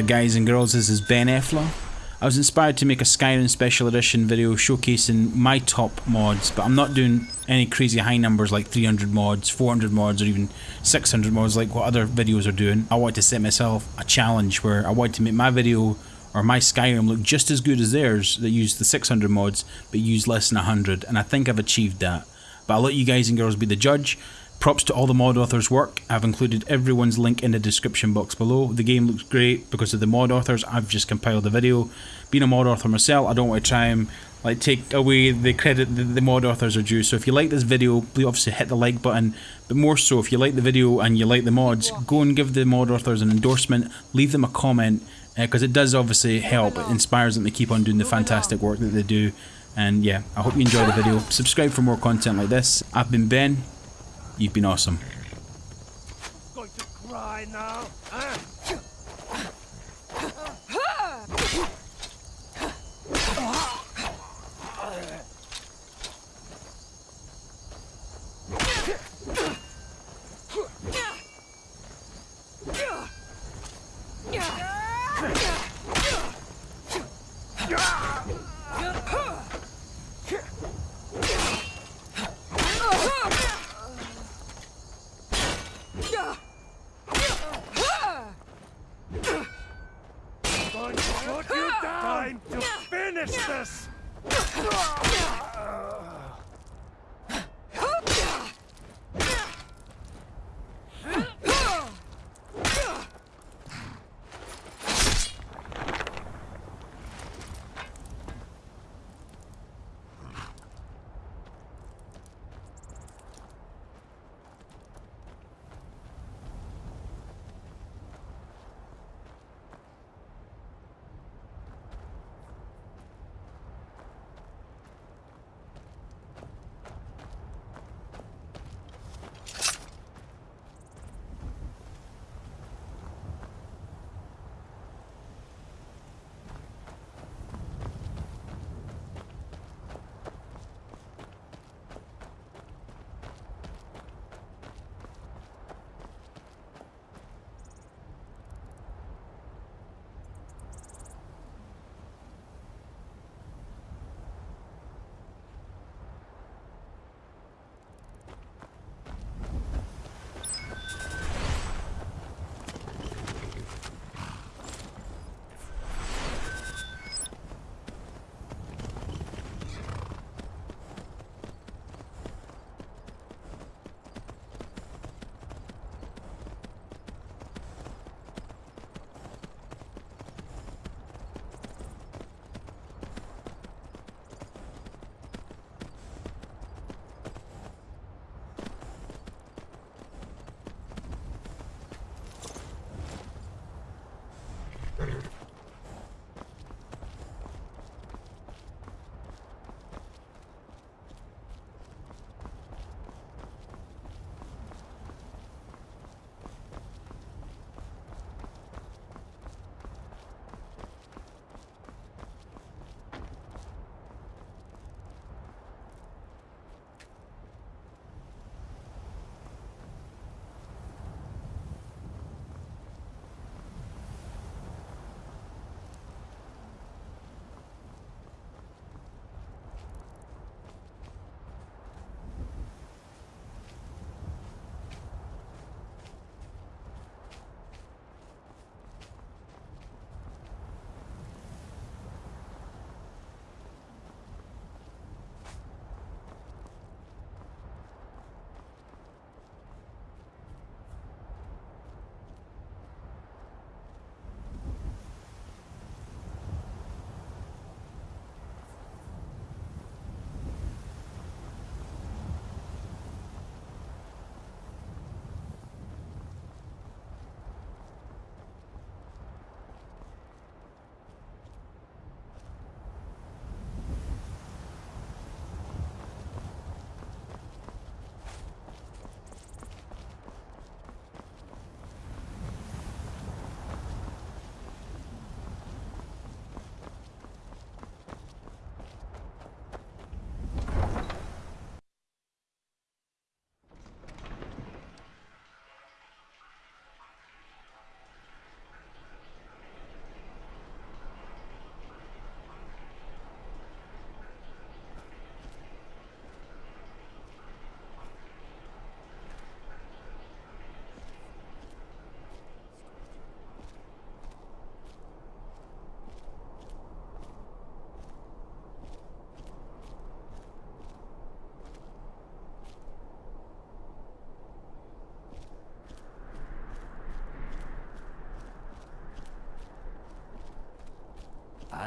there guys and girls, this is Ben Effler. I was inspired to make a Skyrim Special Edition video showcasing my top mods, but I'm not doing any crazy high numbers like 300 mods, 400 mods, or even 600 mods like what other videos are doing. I wanted to set myself a challenge where I wanted to make my video or my Skyrim look just as good as theirs that use the 600 mods but use less than 100, and I think I've achieved that. But I'll let you guys and girls be the judge. Props to all the mod authors' work. I've included everyone's link in the description box below. The game looks great because of the mod authors. I've just compiled the video. Being a mod author myself, I don't want to try and like take away the credit that the mod authors are due. So if you like this video, please obviously hit the like button. But more so, if you like the video and you like the mods, go and give the mod authors an endorsement. Leave them a comment because uh, it does obviously help. It inspires them to keep on doing the fantastic work that they do. And yeah, I hope you enjoy the video. Subscribe for more content like this. I've been Ben. You've been awesome. Going to cry now? Time to finish this!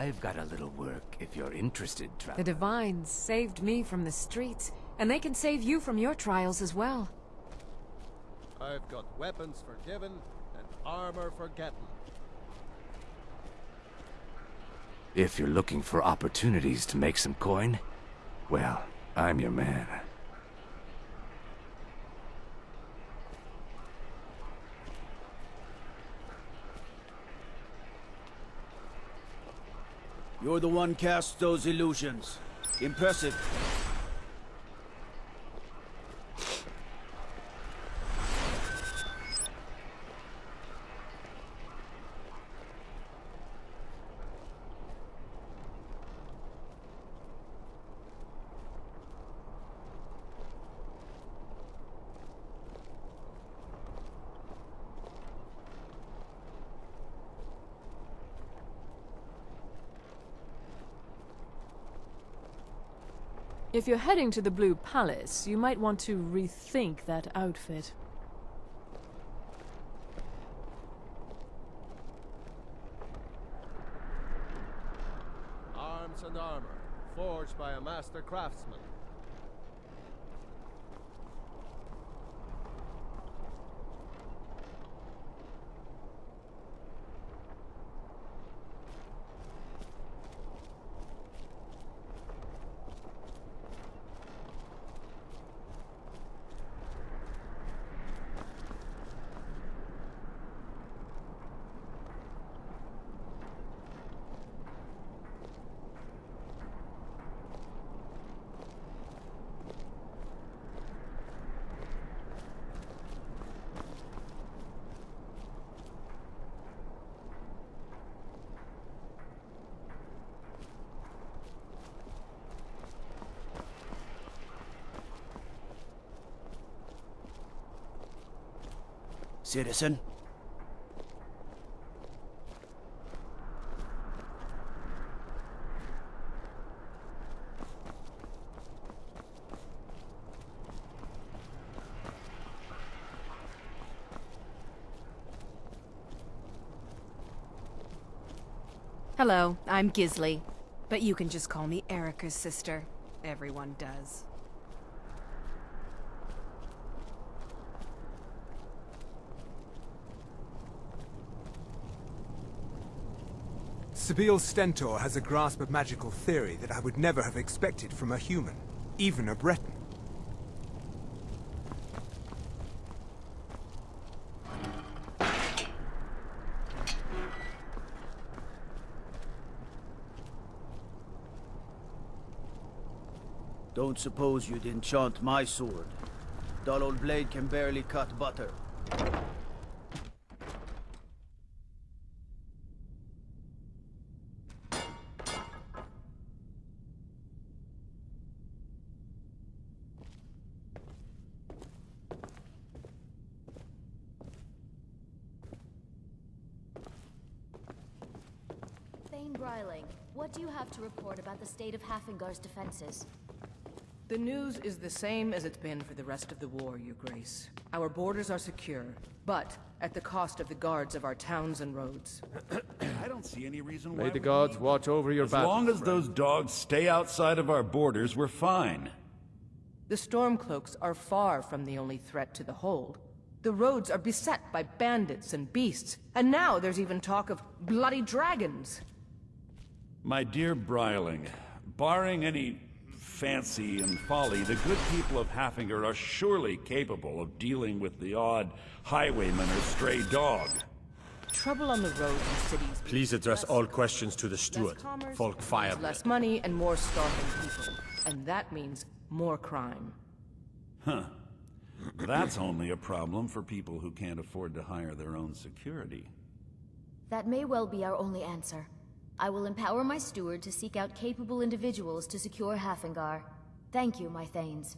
I've got a little work if you're interested, The traveler. Divines saved me from the streets, and they can save you from your trials as well. I've got weapons for giving and armor forgotten. If you're looking for opportunities to make some coin, well, I'm your man. You're the one cast those illusions. Impressive. If you're heading to the Blue Palace, you might want to rethink that outfit. Arms and armor, forged by a master craftsman. Citizen? Hello, I'm Gisli. But you can just call me Erikur's sister. Everyone does. Sybille Stentor has a grasp of magical theory that I would never have expected from a human, even a Breton. Don't suppose you'd enchant my sword. Dull old blade can barely cut butter. Thane Bryling, what do you have to report about the state of Haafingar's defenses? The news is the same as it's been for the rest of the war, Your Grace. Our borders are secure, but at the cost of the guards of our towns and roads. I don't see any reason May why the we gods need- watch over your back. As long as friend. those dogs stay outside of our borders, we're fine. The Stormcloaks are far from the only threat to the hold. The roads are beset by bandits and beasts, and now there's even talk of bloody dragons. My dear Bryling, barring any fancy and folly, the good people of Haafingar are surely capable of dealing with the odd highwayman or stray dog. Trouble on the roads in cities. Please address all questions to the steward. commerce, Folk means Firebrand. Less money and more starving people. And that means more crime. Huh. That's only a problem for people who can't afford to hire their own security. That may well be our only answer. I will empower my steward to seek out capable individuals to secure Haafingar. Thank you, my Thanes.